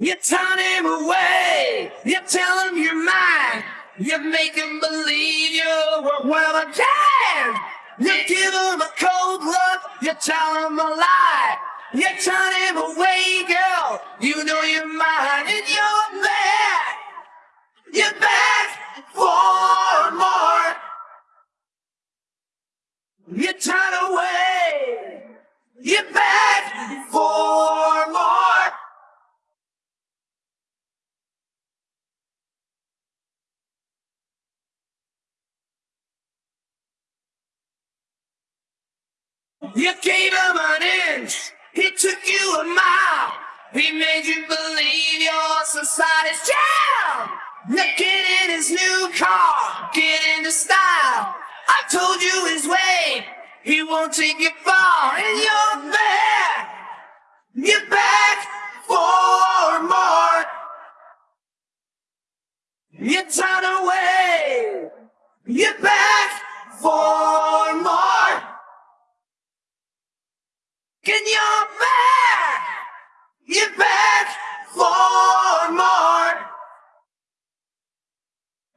You turn him away. You tell him you're mine. You make him believe you're well again. You give him a cold look. You tell him a lie. You turn him away, girl. You know you're mine and you're back. You're back for more. You turn away. You're back for more. You gave him an inch, he took you a mile. He made you believe your society's. You get in his new car, get into style. I told you his way, he won't take you far, and you're back. You're back for more. You turn away, you're back for more. And you're back! For more!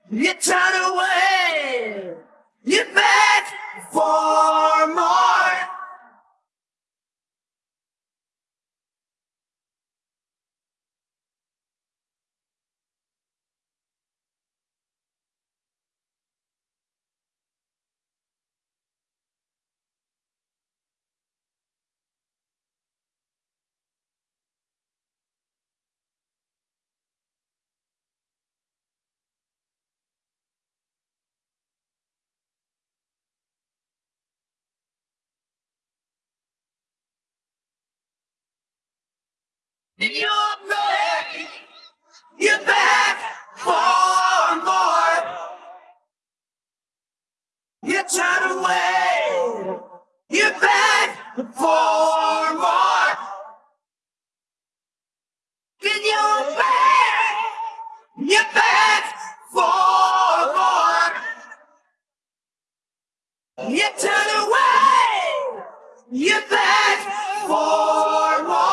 You turn away! You're back for more! And you're back! You're back for more! You turn away! You're back for more! And you're back! You're back for more! You turn away! You're back for more!